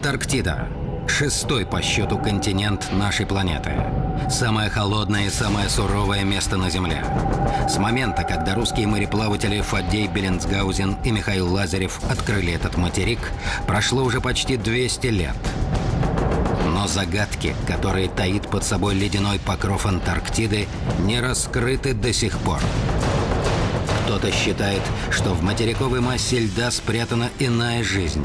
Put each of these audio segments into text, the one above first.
Антарктида. Шестой по счету континент нашей планеты. Самое холодное и самое суровое место на Земле. С момента, когда русские мореплаватели Фаддей Беленцгаузен и Михаил Лазарев открыли этот материк, прошло уже почти 200 лет. Но загадки, которые таит под собой ледяной покров Антарктиды, не раскрыты до сих пор. Кто-то считает, что в материковой массе льда спрятана иная жизнь.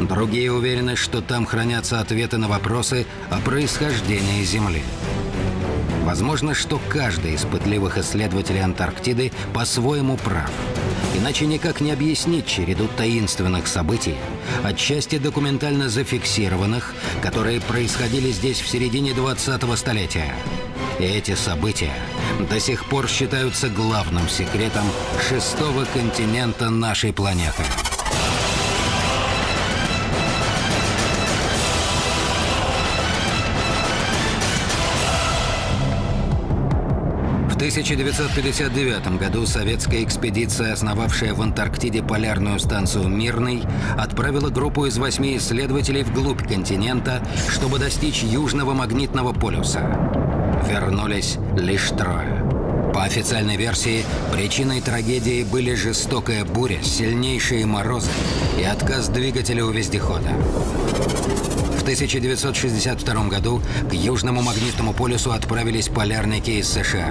Другие уверены, что там хранятся ответы на вопросы о происхождении Земли. Возможно, что каждый из пытливых исследователей Антарктиды по-своему прав. Иначе никак не объяснить череду таинственных событий, отчасти документально зафиксированных, которые происходили здесь в середине 20-го столетия. И эти события до сих пор считаются главным секретом шестого континента нашей планеты. 1959 году советская экспедиция, основавшая в Антарктиде полярную станцию «Мирный», отправила группу из восьми исследователей вглубь континента, чтобы достичь Южного магнитного полюса. Вернулись лишь трое. По официальной версии, причиной трагедии были жестокая буря, сильнейшие морозы и отказ двигателя у вездехода. В 1962 году к Южному магнитному полюсу отправились полярники из США.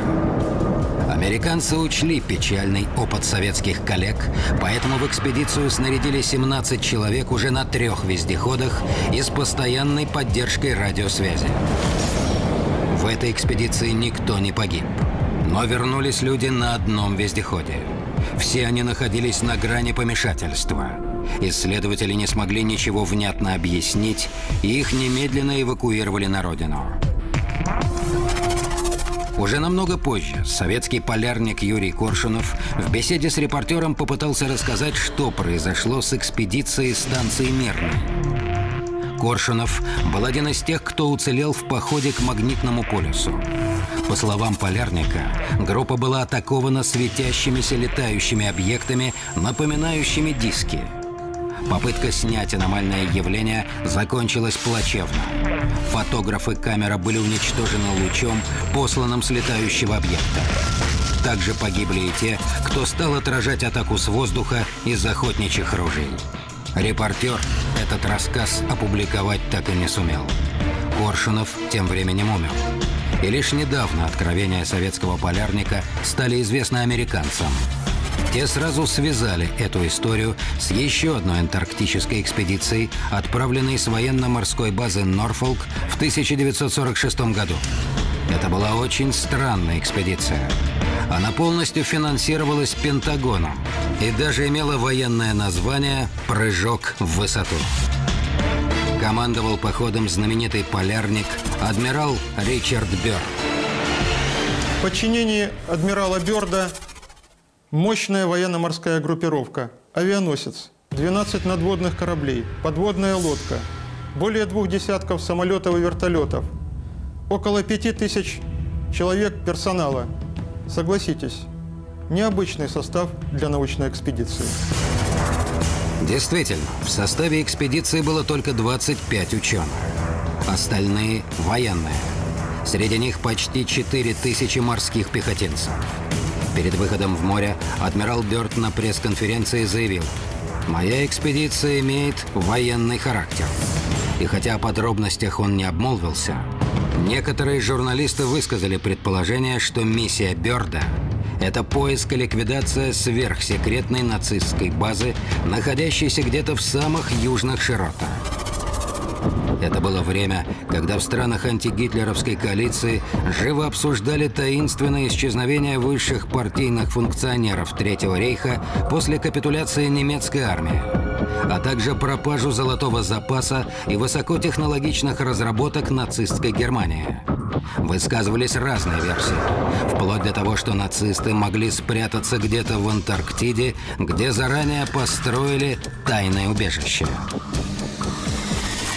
Американцы учли печальный опыт советских коллег, поэтому в экспедицию снарядили 17 человек уже на трех вездеходах и с постоянной поддержкой радиосвязи. В этой экспедиции никто не погиб. Но вернулись люди на одном вездеходе. Все они находились на грани помешательства. Исследователи не смогли ничего внятно объяснить, и их немедленно эвакуировали на родину. Уже намного позже советский полярник Юрий Коршунов в беседе с репортером попытался рассказать, что произошло с экспедицией станции Мирной. Коршунов был один из тех, кто уцелел в походе к магнитному полюсу. По словам полярника, группа была атакована светящимися летающими объектами, напоминающими диски. Попытка снять аномальное явление закончилась плачевно. Фотограф и камера были уничтожены лучом, посланным с летающего объекта. Также погибли и те, кто стал отражать атаку с воздуха из охотничьих ружей. Репортер этот рассказ опубликовать так и не сумел. Коршунов тем временем умер. И лишь недавно откровения советского полярника стали известны американцам. Те сразу связали эту историю с еще одной антарктической экспедицией, отправленной с военно-морской базы Норфолк в 1946 году. Это была очень странная экспедиция. Она полностью финансировалась Пентагоном и даже имела военное название «Прыжок в высоту». Командовал походом знаменитый полярник адмирал Ричард Бёрд. В подчинении адмирала Бёрда мощная военно-морская группировка, авианосец, 12 надводных кораблей, подводная лодка, более двух десятков самолетов и вертолетов, около пяти тысяч человек персонала. Согласитесь, необычный состав для научной экспедиции. Действительно, в составе экспедиции было только 25 ученых. Остальные – военные. Среди них почти 4000 морских пехотинцев. Перед выходом в море адмирал Бёрд на пресс-конференции заявил, «Моя экспедиция имеет военный характер». И хотя о подробностях он не обмолвился, некоторые журналисты высказали предположение, что миссия Бёрда это поиск и ликвидация сверхсекретной нацистской базы, находящейся где-то в самых южных широтах. Это было время, когда в странах антигитлеровской коалиции живо обсуждали таинственное исчезновение высших партийных функционеров Третьего рейха после капитуляции немецкой армии, а также пропажу золотого запаса и высокотехнологичных разработок нацистской Германии. Высказывались разные версии, вплоть до того, что нацисты могли спрятаться где-то в Антарктиде, где заранее построили тайное убежище.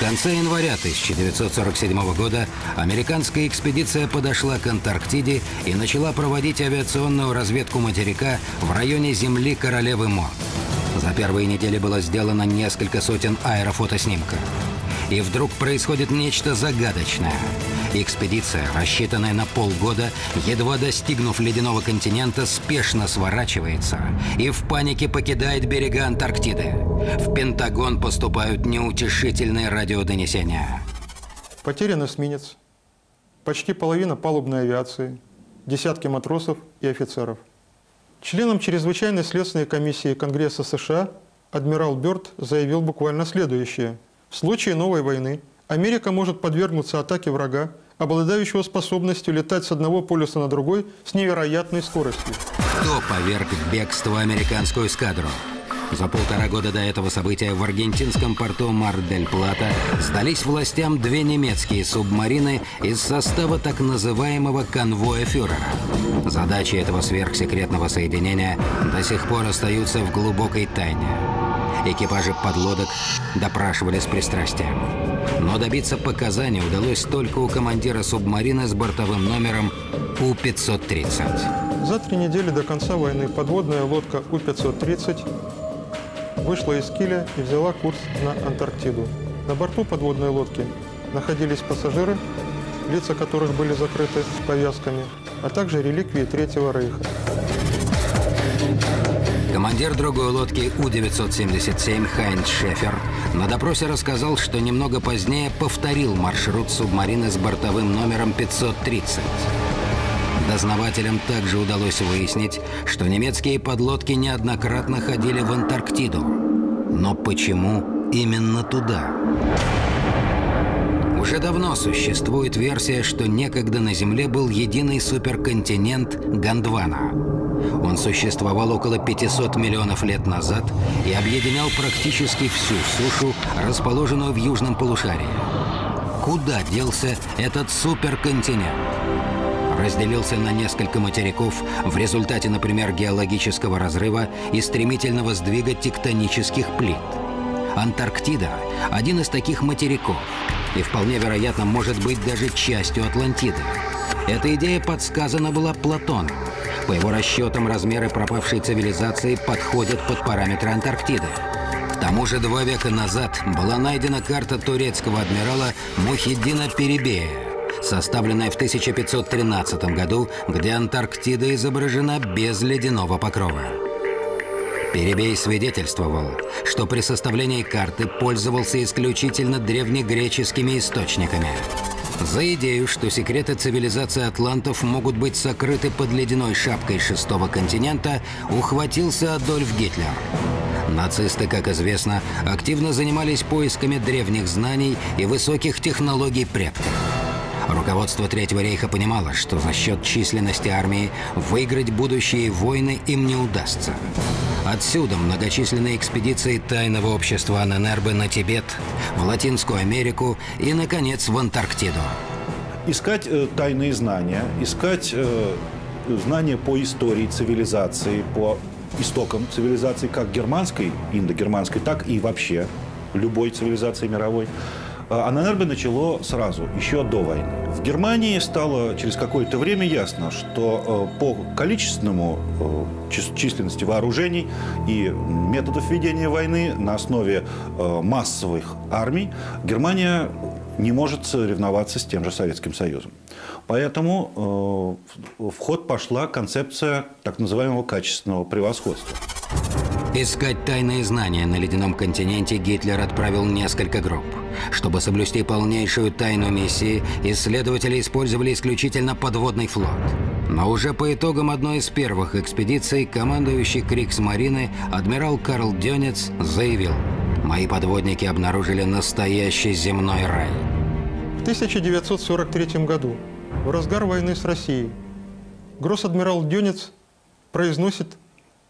В конце января 1947 года американская экспедиция подошла к Антарктиде и начала проводить авиационную разведку материка в районе земли Королевы Мо. За первые недели было сделано несколько сотен аэрофотоснимков. И вдруг происходит нечто загадочное. Экспедиция, рассчитанная на полгода, едва достигнув ледяного континента, спешно сворачивается и в панике покидает берега Антарктиды. В Пентагон поступают неутешительные радиодонесения. Потерян эсминец, почти половина палубной авиации, десятки матросов и офицеров. Членом чрезвычайной следственной комиссии Конгресса США адмирал Бёрд заявил буквально следующее. В случае новой войны Америка может подвергнуться атаке врага, обладающего способностью летать с одного полюса на другой с невероятной скоростью. Кто поверг в бегство американскую эскадру? За полтора года до этого события в аргентинском порту Мар-дель-Плата сдались властям две немецкие субмарины из состава так называемого конвоя фюрера. Задачи этого сверхсекретного соединения до сих пор остаются в глубокой тайне. Экипажи подлодок допрашивали с пристрастием. Но добиться показаний удалось только у командира субмарины с бортовым номером У-530. За три недели до конца войны подводная лодка У-530 вышла из Киля и взяла курс на Антарктиду. На борту подводной лодки находились пассажиры, лица которых были закрыты повязками, а также реликвии Третьего Рейха. Командир другой лодки У-977 Хайнц Шефер на допросе рассказал, что немного позднее повторил маршрут субмарины с бортовым номером 530. Дознавателям также удалось выяснить, что немецкие подлодки неоднократно ходили в Антарктиду. Но почему именно туда? Уже давно существует версия, что некогда на Земле был единый суперконтинент Гондвана. Он существовал около 500 миллионов лет назад и объединял практически всю сушу, расположенную в южном полушарии. Куда делся этот суперконтинент? разделился на несколько материков в результате, например, геологического разрыва и стремительного сдвига тектонических плит. Антарктида – один из таких материков и вполне вероятно может быть даже частью Атлантиды. Эта идея подсказана была Платоном. По его расчетам, размеры пропавшей цивилизации подходят под параметры Антарктиды. К тому же два века назад была найдена карта турецкого адмирала Мухиддина Перебея, составленная в 1513 году, где Антарктида изображена без ледяного покрова. Перебей свидетельствовал, что при составлении карты пользовался исключительно древнегреческими источниками. За идею, что секреты цивилизации атлантов могут быть сокрыты под ледяной шапкой шестого континента, ухватился Адольф Гитлер. Нацисты, как известно, активно занимались поисками древних знаний и высоких технологий предков. Руководство Третьего рейха понимало, что за счет численности армии выиграть будущие войны им не удастся. Отсюда многочисленные экспедиции тайного общества Аненербе на Тибет, в Латинскую Америку и, наконец, в Антарктиду. Искать э, тайные знания, искать э, знания по истории цивилизации, по истокам цивилизации, как германской, индогерманской, так и вообще любой цивилизации мировой – а АННРБ начало сразу, еще до войны. В Германии стало через какое-то время ясно, что э, по количественному э, численности вооружений и методов ведения войны на основе э, массовых армий Германия не может соревноваться с тем же Советским Союзом. Поэтому в ход пошла концепция так называемого качественного превосходства. Искать тайные знания на ледяном континенте Гитлер отправил несколько групп. Чтобы соблюсти полнейшую тайну миссии, исследователи использовали исключительно подводный флот. Но уже по итогам одной из первых экспедиций командующий Крикс-марины адмирал Карл Дёнец заявил «Мои подводники обнаружили настоящий земной рай». В 1943 году, в разгар войны с Россией, гросс-адмирал Дёнец произносит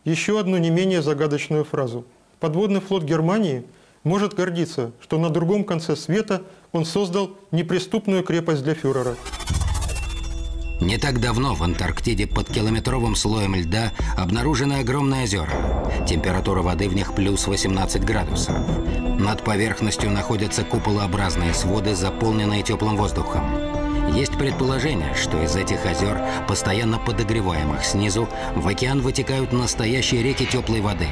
еще одну не менее загадочную фразу. Подводный флот Германии может гордиться, что на другом конце света он создал неприступную крепость для фюрера. Не так давно в Антарктиде под километровым слоем льда обнаружены огромные озера. Температура воды в них плюс 18 градусов. Над поверхностью находятся куполообразные своды, заполненные теплым воздухом. Есть предположение, что из этих озер, постоянно подогреваемых снизу, в океан вытекают настоящие реки теплой воды.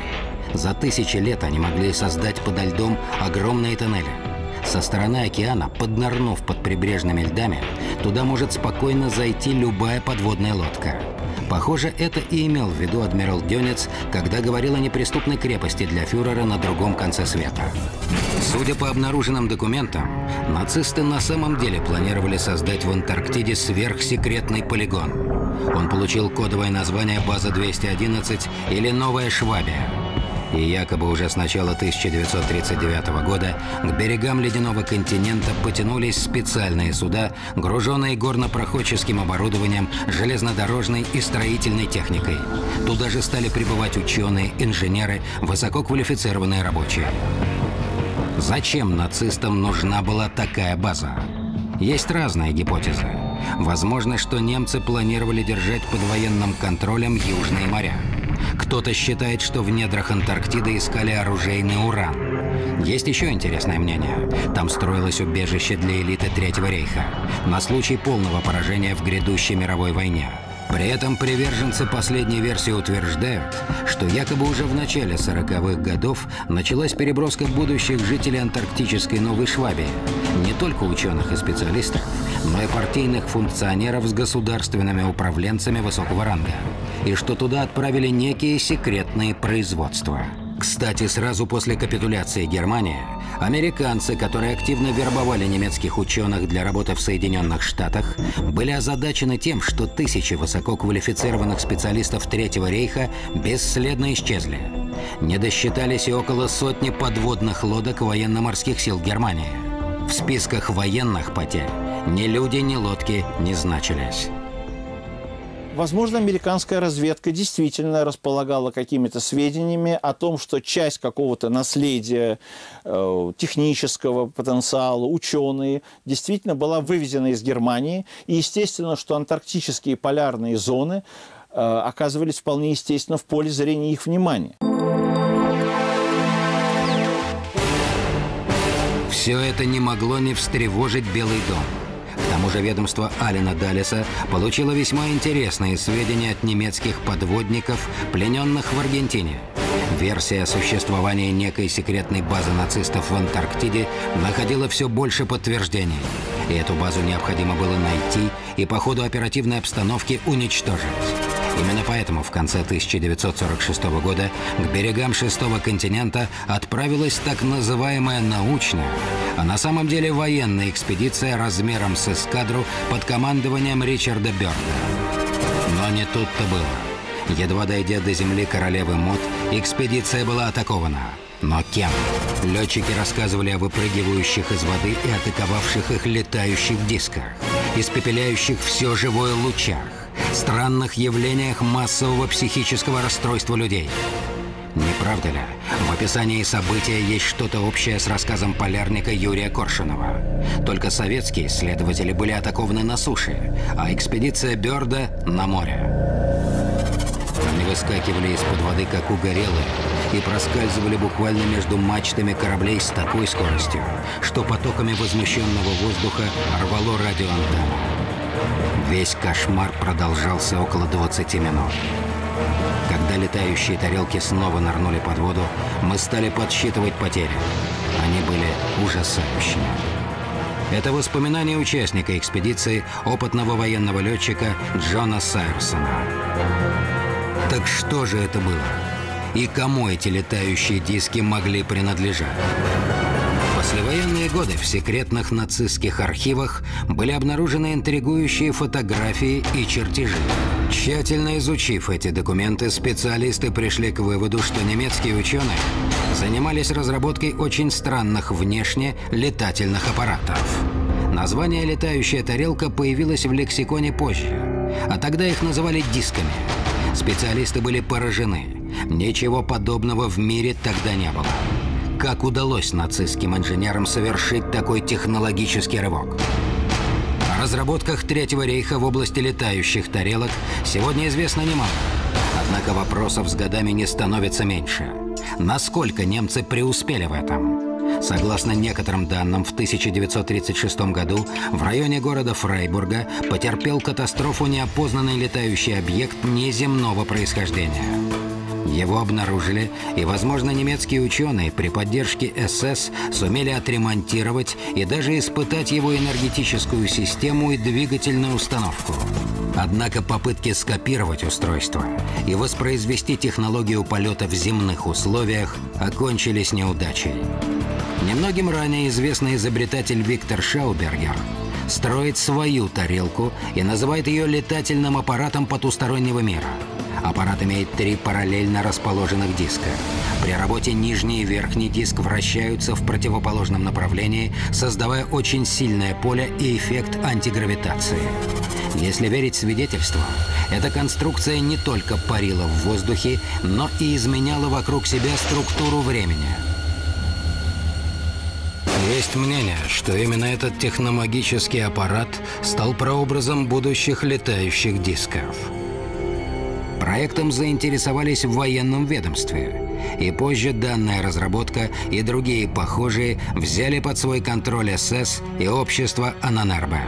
За тысячи лет они могли создать подо льдом огромные тоннели. Со стороны океана, поднырнув под прибрежными льдами, туда может спокойно зайти любая подводная лодка. Похоже, это и имел в виду адмирал Дёнец, когда говорил о неприступной крепости для фюрера на другом конце света. Судя по обнаруженным документам, нацисты на самом деле планировали создать в Антарктиде сверхсекретный полигон. Он получил кодовое название «База-211» или «Новая Швабия». И якобы уже с начала 1939 года к берегам ледяного континента потянулись специальные суда, груженные горнопроходческим оборудованием, железнодорожной и строительной техникой. Туда же стали прибывать ученые, инженеры, высококвалифицированные рабочие. Зачем нацистам нужна была такая база? Есть разные гипотезы. Возможно, что немцы планировали держать под военным контролем южные моря. Кто-то считает, что в недрах Антарктиды искали оружейный уран. Есть еще интересное мнение. Там строилось убежище для элиты Третьего рейха на случай полного поражения в грядущей мировой войне. При этом приверженцы последней версии утверждают, что якобы уже в начале 40-х годов началась переброска будущих жителей антарктической Новой Швабии. Не только ученых и специалистов, но и партийных функционеров с государственными управленцами высокого ранга. И что туда отправили некие секретные производства. Кстати, сразу после капитуляции Германии, американцы, которые активно вербовали немецких ученых для работы в Соединенных Штатах, были озадачены тем, что тысячи высококвалифицированных специалистов Третьего рейха бесследно исчезли. Не досчитались и около сотни подводных лодок военно-морских сил Германии. В списках военных потерь ни люди, ни лодки не значились. Возможно, американская разведка действительно располагала какими-то сведениями о том, что часть какого-то наследия э, технического потенциала, ученые, действительно была вывезена из Германии. И естественно, что антарктические полярные зоны э, оказывались вполне естественно в поле зрения их внимания. Все это не могло не встревожить Белый дом. Тому же ведомство Алина Далиса получило весьма интересные сведения от немецких подводников, плененных в Аргентине. Версия о существовании некой секретной базы нацистов в Антарктиде находила все больше подтверждений. И эту базу необходимо было найти и по ходу оперативной обстановки уничтожить. Именно поэтому в конце 1946 года к берегам шестого континента отправилась так называемая научная, а на самом деле военная экспедиция размером с эскадру под командованием Ричарда Бёрда. Но не тут-то было. Едва дойдя до земли королевы Мод, экспедиция была атакована. Но кем? Летчики рассказывали о выпрыгивающих из воды и атаковавших их летающих дисках, испепеляющих все живое лучах, странных явлениях массового психического расстройства людей. Не правда ли? В описании события есть что-то общее с рассказом полярника Юрия Коршунова. Только советские исследователи были атакованы на суше, а экспедиция Бёрда — на море. Они выскакивали из-под воды, как угорелые, и проскальзывали буквально между мачтами кораблей с такой скоростью, что потоками возмущенного воздуха рвало радиоантенну. Весь кошмар продолжался около 20 минут. Когда летающие тарелки снова нырнули под воду, мы стали подсчитывать потери. Они были ужасающими. Это воспоминания участника экспедиции, опытного военного летчика Джона Сайерсона. Так что же это было? И кому эти летающие диски могли принадлежать? Послевоенные годы в секретных нацистских архивах были обнаружены интригующие фотографии и чертежи. Тщательно изучив эти документы, специалисты пришли к выводу, что немецкие ученые занимались разработкой очень странных внешне летательных аппаратов. Название «летающая тарелка» появилось в лексиконе позже, а тогда их называли дисками. Специалисты были поражены. Ничего подобного в мире тогда не было. Как удалось нацистским инженерам совершить такой технологический рывок? О разработках Третьего рейха в области летающих тарелок сегодня известно немало. Однако вопросов с годами не становится меньше. Насколько немцы преуспели в этом? Согласно некоторым данным, в 1936 году в районе города Фрайбурга потерпел катастрофу неопознанный летающий объект неземного происхождения. Его обнаружили, и, возможно, немецкие ученые при поддержке СС сумели отремонтировать и даже испытать его энергетическую систему и двигательную установку. Однако попытки скопировать устройство и воспроизвести технологию полета в земных условиях окончились неудачей. Немногим ранее известный изобретатель Виктор Шаубергер строит свою тарелку и называет ее летательным аппаратом потустороннего мира. Аппарат имеет три параллельно расположенных диска. При работе нижний и верхний диск вращаются в противоположном направлении, создавая очень сильное поле и эффект антигравитации. Если верить свидетельствам, эта конструкция не только парила в воздухе, но и изменяла вокруг себя структуру времени. Есть мнение, что именно этот техномагический аппарат стал прообразом будущих летающих дисков. Проектом заинтересовались в военном ведомстве. И позже данная разработка и другие похожие взяли под свой контроль СС и общество Ананербе.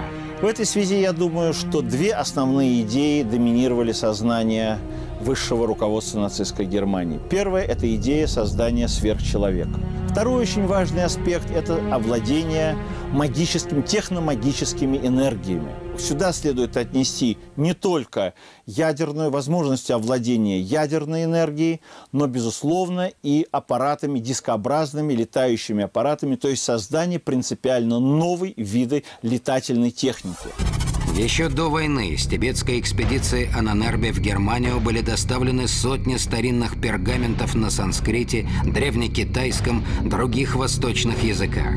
В этой связи я думаю, что две основные идеи доминировали сознание высшего руководства нацистской Германии. Первая – это идея создания сверхчеловека. Второй очень важный аспект – это овладение магическими, техномагическими энергиями. Сюда следует отнести не только ядерную возможность овладения ядерной энергией, но, безусловно, и аппаратами, дискообразными летающими аппаратами, то есть создание принципиально новой виды летательной техники. Еще до войны с тибетской экспедиции Ананербе в Германию были доставлены сотни старинных пергаментов на санскрите, древнекитайском, других восточных языках.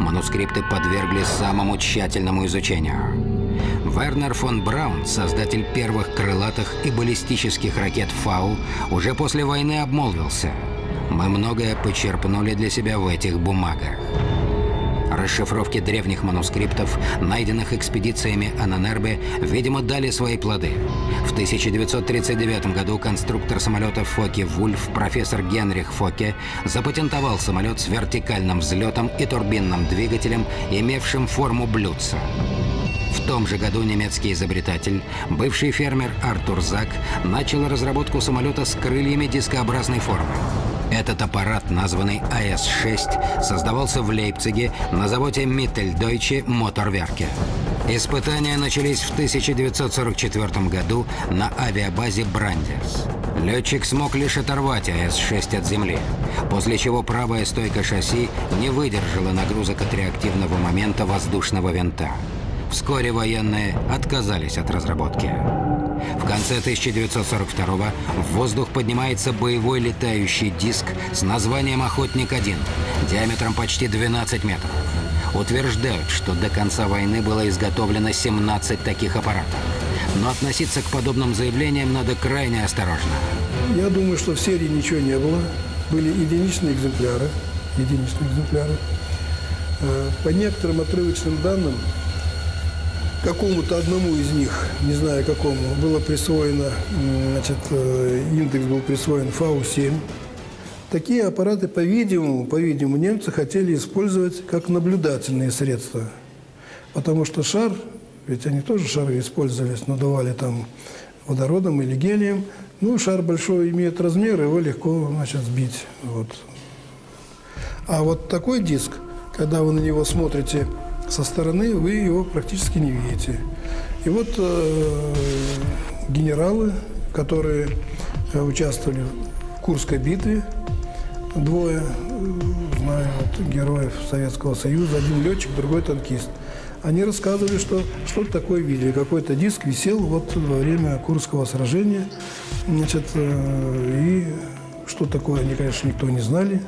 Манускрипты подверглись самому тщательному изучению. Вернер фон Браун, создатель первых крылатых и баллистических ракет «Фау», уже после войны обмолвился. «Мы многое почерпнули для себя в этих бумагах». Расшифровки древних манускриптов, найденных экспедициями Ананербе, видимо, дали свои плоды. В 1939 году конструктор самолета Фоке Вульф, профессор Генрих Фоке, запатентовал самолет с вертикальным взлетом и турбинным двигателем, имевшим форму блюдца. Том же году немецкий изобретатель, бывший фермер Артур Зак, начал разработку самолета с крыльями дискообразной формы. Этот аппарат, названный АС-6, создавался в Лейпциге на заводе Mitteldeutsche Motorwerke. Испытания начались в 1944 году на авиабазе Брандерс. Летчик смог лишь оторвать АС-6 от земли, после чего правая стойка шасси не выдержала нагрузок от реактивного момента воздушного винта. Вскоре военные отказались от разработки. В конце 1942 в воздух поднимается боевой летающий диск с названием «Охотник-1», диаметром почти 12 метров. Утверждают, что до конца войны было изготовлено 17 таких аппаратов. Но относиться к подобным заявлениям надо крайне осторожно. Я думаю, что в серии ничего не было. Были единичные экземпляры. Единичные экземпляры. Э, по некоторым отрывочным данным, какому-то одному из них, не знаю какому, было присвоено, значит, э, индекс был присвоен ФАУ-7. Такие аппараты, по-видимому, по-видимому, немцы хотели использовать как наблюдательные средства. Потому что шар, ведь они тоже шары использовались, надували там водородом или гелием. Ну, шар большой имеет размер, его легко, значит, сбить. Вот. А вот такой диск, когда вы на него смотрите со стороны вы его практически не видите. И вот э, генералы, которые э, участвовали в Курской битве, двое, э, знаю, вот, героев Советского Союза, один летчик, другой танкист, они рассказывали, что что-то такое видели. Какой-то диск висел вот во время Курского сражения. Значит, э, и что такое, они, конечно, никто не знали.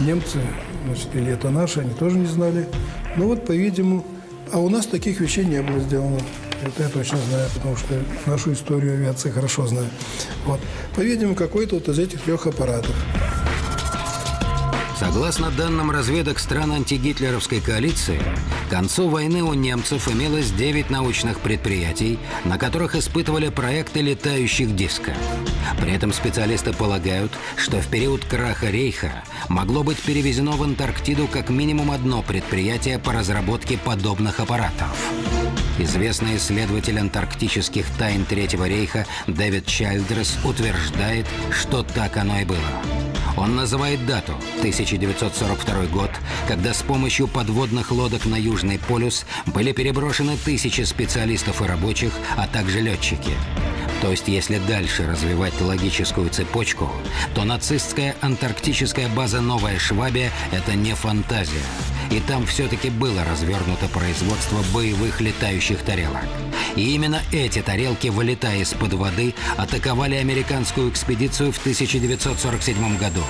Немцы, значит, или это наши, они тоже не знали. Ну вот, по-видимому, а у нас таких вещей не было сделано. Это я точно знаю, потому что нашу историю авиации хорошо знаю. Вот. По-видимому, какой-то вот из этих трех аппаратов. Согласно данным разведок стран антигитлеровской коалиции, к концу войны у немцев имелось 9 научных предприятий, на которых испытывали проекты летающих дисков. При этом специалисты полагают, что в период краха Рейха могло быть перевезено в Антарктиду как минимум одно предприятие по разработке подобных аппаратов. Известный исследователь антарктических тайн Третьего рейха Дэвид Чайлдрес утверждает, что так оно и было. Он называет дату – 1942 год, когда с помощью подводных лодок на Южный полюс были переброшены тысячи специалистов и рабочих, а также летчики. То есть, если дальше развивать логическую цепочку, то нацистская антарктическая база «Новая Швабия» — это не фантазия. И там все-таки было развернуто производство боевых летающих тарелок. И именно эти тарелки, вылетая из-под воды, атаковали американскую экспедицию в 1947 году.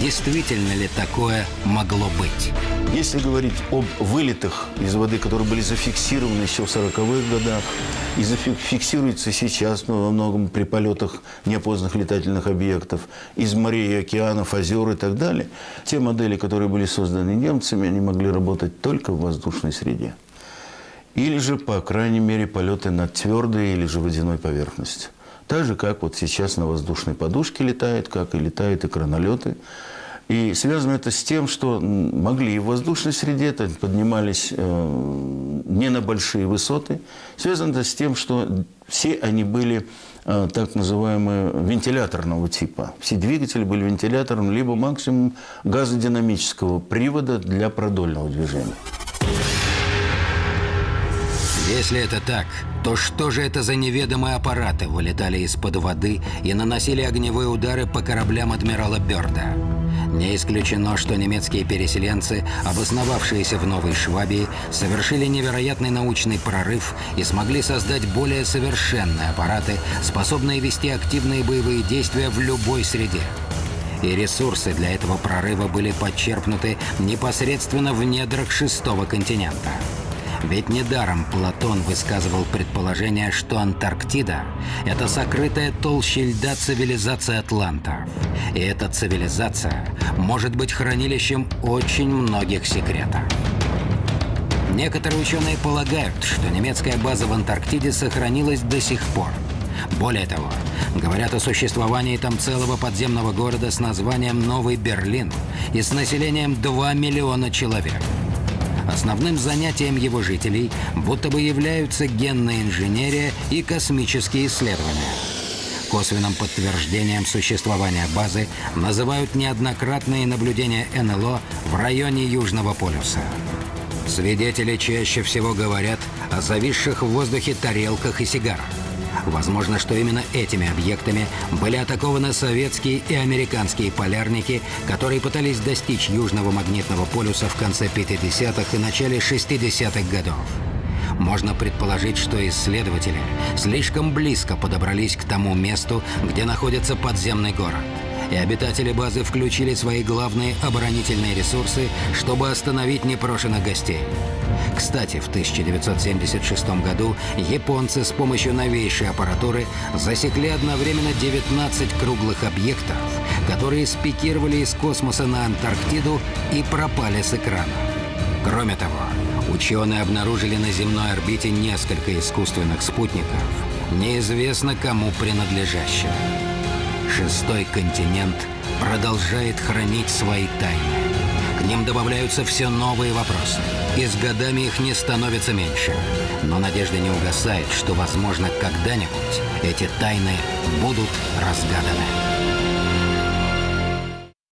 Действительно ли такое могло быть? Если говорить об вылетах из воды, которые были зафиксированы еще в 40-х годах, и зафиксируются сейчас ну, во многом при полетах неопознанных летательных объектов из морей, океанов, озер и так далее, те модели, которые были созданы немцами, они могли работать только в воздушной среде. Или же, по крайней мере, полеты над твердой или же водяной поверхностью. Так же, как вот сейчас на воздушной подушке летает, как и летают и кранолеты. И связано это с тем, что могли и в воздушной среде это поднимались э, не на большие высоты. Связано это с тем, что все они были э, так называемые вентиляторного типа. Все двигатели были вентилятором, либо максимум газодинамического привода для продольного движения. Если это так, то что же это за неведомые аппараты вылетали из-под воды и наносили огневые удары по кораблям адмирала Бёрда? Не исключено, что немецкие переселенцы, обосновавшиеся в Новой Швабии, совершили невероятный научный прорыв и смогли создать более совершенные аппараты, способные вести активные боевые действия в любой среде. И ресурсы для этого прорыва были подчерпнуты непосредственно в недрах шестого континента. Ведь недаром Платон высказывал предположение, что Антарктида — это сокрытая толще льда цивилизация атлантов. И эта цивилизация может быть хранилищем очень многих секретов. Некоторые ученые полагают, что немецкая база в Антарктиде сохранилась до сих пор. Более того, говорят о существовании там целого подземного города с названием Новый Берлин и с населением 2 миллиона человек – Основным занятием его жителей будто бы являются генная инженерия и космические исследования. Косвенным подтверждением существования базы называют неоднократные наблюдения НЛО в районе Южного полюса. Свидетели чаще всего говорят о зависших в воздухе тарелках и сигарах. Возможно, что именно этими объектами были атакованы советские и американские полярники, которые пытались достичь Южного магнитного полюса в конце 50-х и начале 60-х годов. Можно предположить, что исследователи слишком близко подобрались к тому месту, где находится подземный город – и обитатели базы включили свои главные оборонительные ресурсы, чтобы остановить непрошенных гостей. Кстати, в 1976 году японцы с помощью новейшей аппаратуры засекли одновременно 19 круглых объектов, которые спикировали из космоса на Антарктиду и пропали с экрана. Кроме того, ученые обнаружили на земной орбите несколько искусственных спутников, неизвестно кому принадлежащих. Шестой континент продолжает хранить свои тайны. К ним добавляются все новые вопросы. И с годами их не становится меньше. Но надежда не угасает, что, возможно, когда-нибудь эти тайны будут разгаданы.